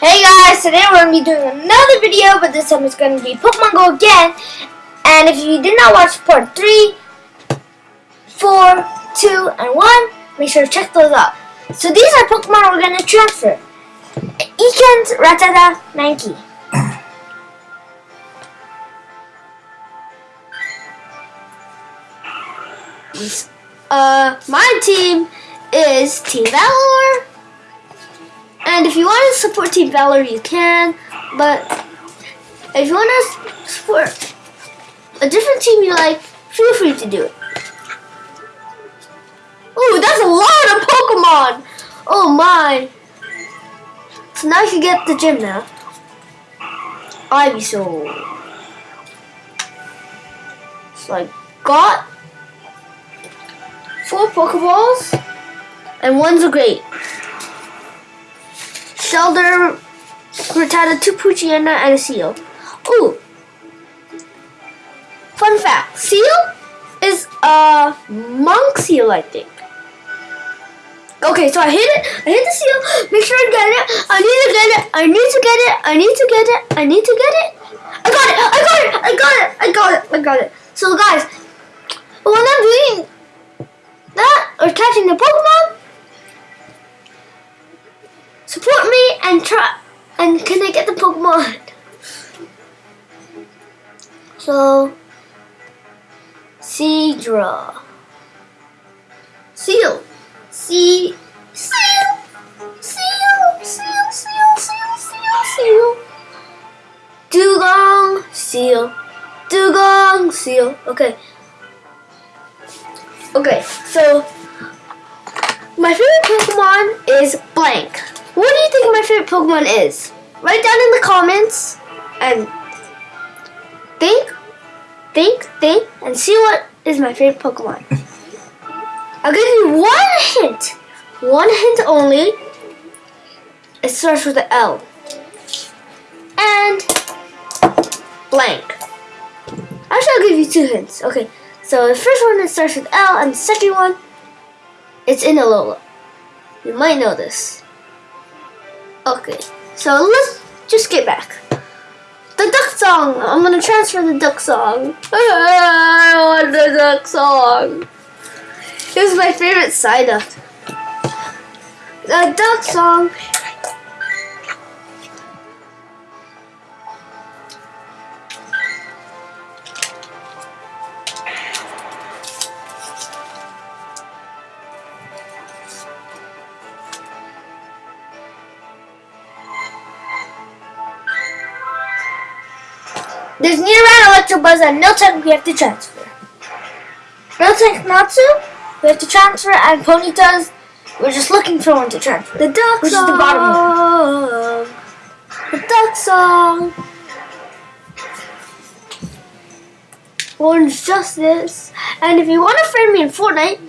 Hey guys, today we're going to be doing another video, but this time it's going to be Pokemon Go again. And if you did not watch part 3, 4, 2, and 1, make sure to check those out. So these are Pokemon we're going to transfer. Ekans, Rattata, Mankey. Uh, my team is Team Valor. And if you want to support Team Valor, you can. But if you want to support a different team you like, feel free to do it. Ooh, that's a lot of Pokemon! Oh my! So now you can get the gym now. Ivysaur. So I got four Pokeballs, and one's a great. Shellder, Rattata, two Poochyena, and a Seel. Ooh. Fun fact, Seel is a monk seal, I think. Okay, so I hit it. I hit the seal. Make sure I get it. I need to get it. I need to get it. I need to get it. I need to get it. I got it. I got it. I got it. I got it. I got it. So guys, when I'm doing that or catching the Pokemon, Pokemon? So Seadra. Seel. Sea Seel. Seel. Seel. Seel. Seel. Seel. Seel. Dewgong. Seel. Dewgong. Seel. Okay. Okay, so my favorite Pokemon is blank. What do you think my favorite Pokemon is? Write down in the comments and think, think, think, and see what is my favorite Pokemon. I'll give you one hint. One hint only. It starts with an L. And blank. Actually, I'll give you two hints. Okay, so the first one it starts with L, and the second one, it's in Alola. You might know this. Okay, so let's just get back. The duck song. I'm gonna transfer the duck song. I want the duck song. It my favorite Psyduck. The duck song. There's Nidoran, Electabuzz, and Miltank we have to transfer. Miltank Natsu, we have to transfer, and Ponyta's, we're just looking for one to transfer. The duck Which is the bottom one. The duck song. Orange Justice. And if you want to friend me in Fortnite,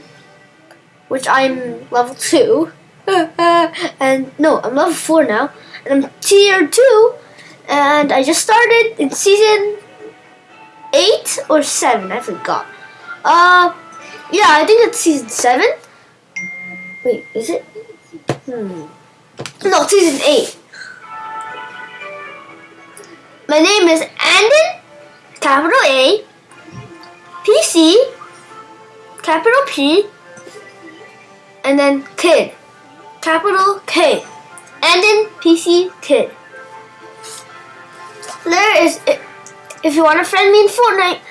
which I'm level 2, and no, I'm level 4 now, and I'm tier 2, and I just started in season 8 or 7, I forgot. Uh, yeah, I think it's season 7. Wait, is it? Hmm. No, season 8. My name is Andon, capital A, PC, capital P, and then kid, capital K, and then PC kid. There is, if you want to friend me in Fortnite,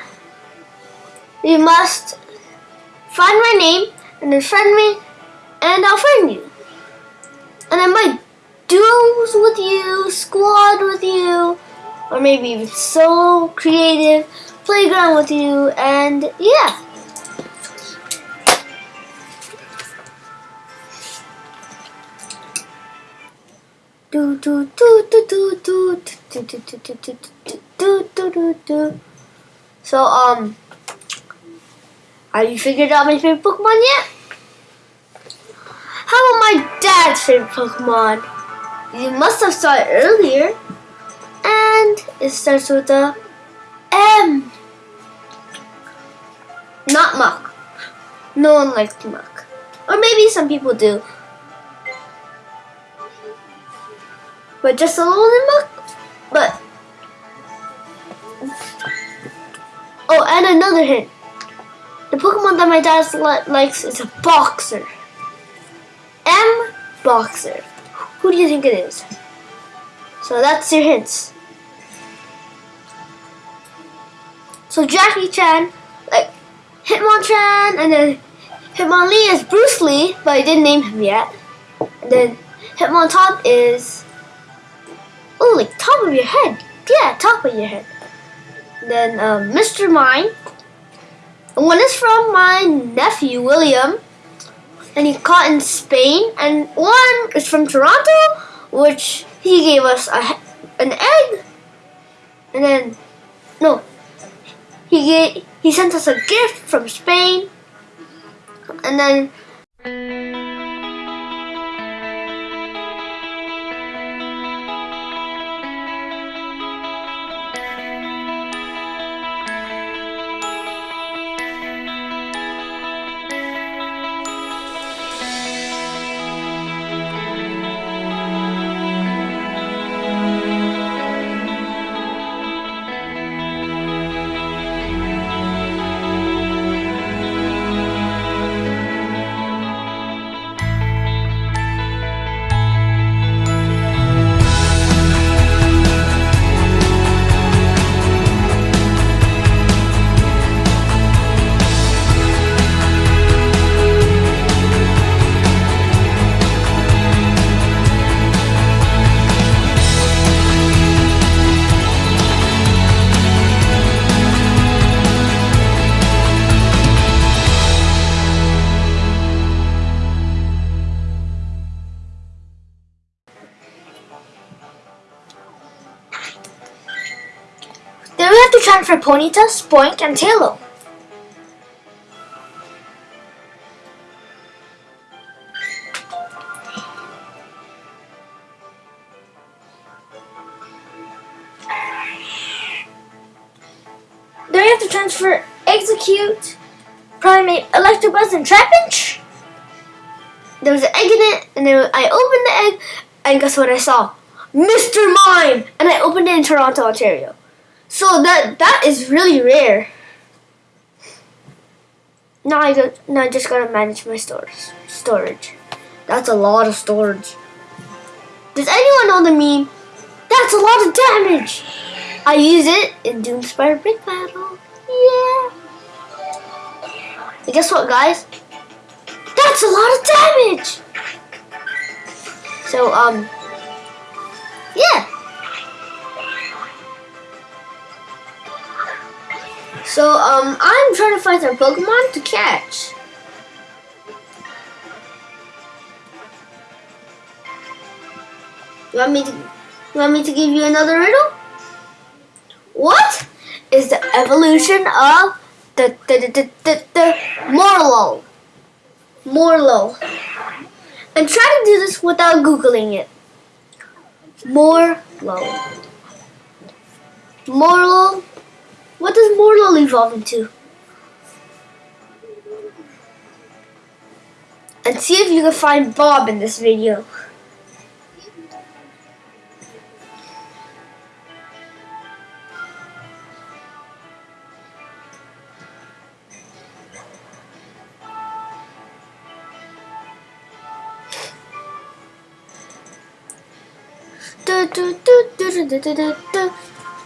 you must find my name and then friend me, and I'll friend you. And I might duos with you, squad with you, or maybe even solo, creative, playground with you, and yeah. Do do do do do do do do do do do do do do do. So um, have you figured out my favorite Pokemon yet? How about my dad's favorite Pokemon? You must have saw it earlier, and it starts with a M. Not Muk. No one likes Muk, or maybe some people do. But just a little Nimbuck. But oh, and another hint: the Pokemon that my dad li- likes is a Boxer. M Boxer. Who do you think it is? So that's your hints. So Jackie Chan, like Hitmonchan, and then Hitmonlee is Bruce Lee, but I didn't name him yet. And then Hitmontop is oh, like top of your head. Yeah, top of your head. Then um, Mr. Mime. And one is from my nephew William, and he caught in Spain. And one is from Toronto, which he gave us a, an egg. And then no, he gave, he sent us a gift from Spain. And then have to transfer Ponyta, Spoink, and Taillow. Then we have to transfer Exeggcute, Primeape, Electabuzz, and Trapinch. There was an egg in it, and then I opened the egg, and guess what I saw? Mr. Mime! And I opened it in Toronto, Ontario. So that that is really rare. Now I go, now I just gotta manage my storage. Storage. That's a lot of storage. Does anyone know the meme? That's a lot of damage. I use it in Doomspire Brick Battle. Yeah. And guess what, guys? That's a lot of damage. So um, yeah. So, um, I'm trying to find some Pokemon to catch. You want me to, you want me to give you another riddle? What is the evolution of the, the, the, the, the, the Morlo? Morlo. And try to do this without Googling it. Morlo. Morlo what does Morlul evolve into? And see if you can find Bob in this video. Do, do, do, do, do, do, do, do.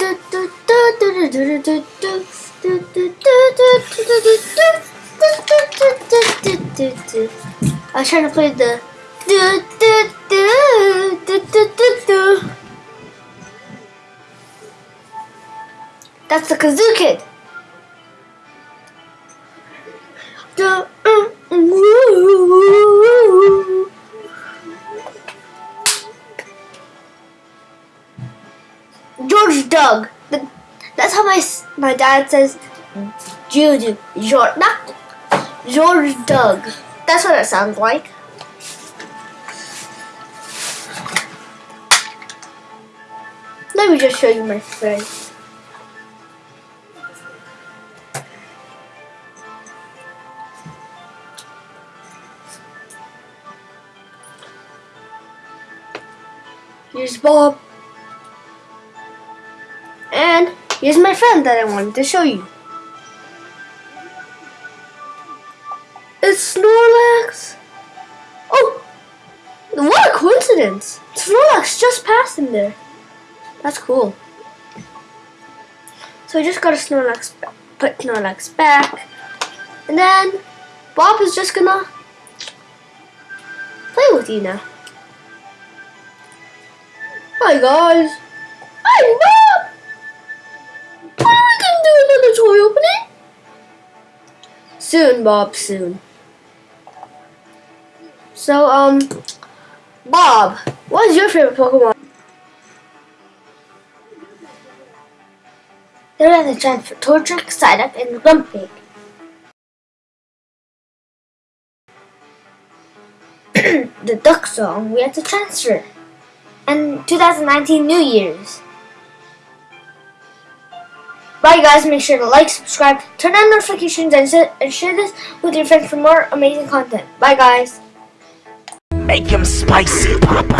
I was trying to play the That's the kazoo kid. That's how my my dad says. George, not George Doug. That's what it sounds like. Let me just show you my friend. Here's Bob. Here's my friend that I wanted to show you. It's Snorlax. Oh, what a coincidence. Snorlax just passed him there. That's cool. So I just got a Snorlax, put Snorlax back. And then Bob is just gonna play with you now. Hi guys. Hi Bob. Soon, Bob. Soon. So, um, Bob, what is your favorite Pokemon? There are the chance for Torchic, Psyduck, and Grumpig. the Duck Song we have to transfer. And 2019 New Year's. Bye guys, make sure to like, subscribe, turn on notifications, and, and share this with your friends for more amazing content. Bye guys. Make him spicy, Papa.